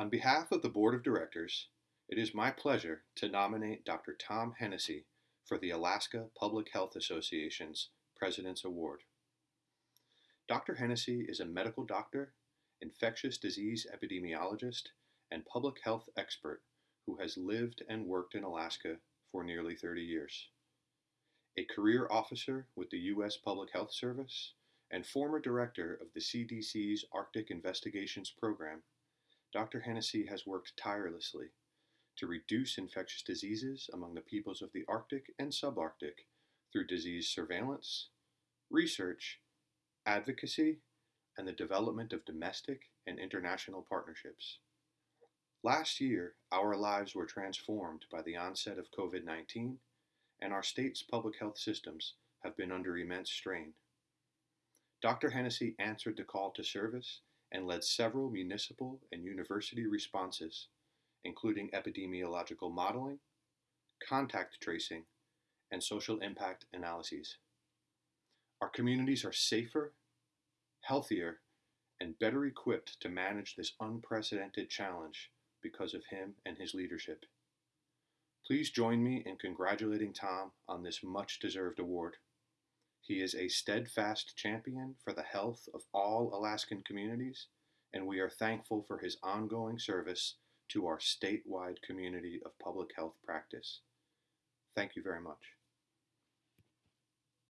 On behalf of the Board of Directors, it is my pleasure to nominate Dr. Tom Hennessy for the Alaska Public Health Association's President's Award. Dr. Hennessy is a medical doctor, infectious disease epidemiologist, and public health expert who has lived and worked in Alaska for nearly 30 years. A career officer with the U.S. Public Health Service and former director of the CDC's Arctic Investigations Program, Dr. Hennessy has worked tirelessly to reduce infectious diseases among the peoples of the Arctic and subarctic through disease surveillance, research, advocacy, and the development of domestic and international partnerships. Last year, our lives were transformed by the onset of COVID 19, and our state's public health systems have been under immense strain. Dr. Hennessy answered the call to service and led several municipal and university responses, including epidemiological modeling, contact tracing, and social impact analyses. Our communities are safer, healthier, and better equipped to manage this unprecedented challenge because of him and his leadership. Please join me in congratulating Tom on this much deserved award. He is a steadfast champion for the health of all Alaskan communities, and we are thankful for his ongoing service to our statewide community of public health practice. Thank you very much.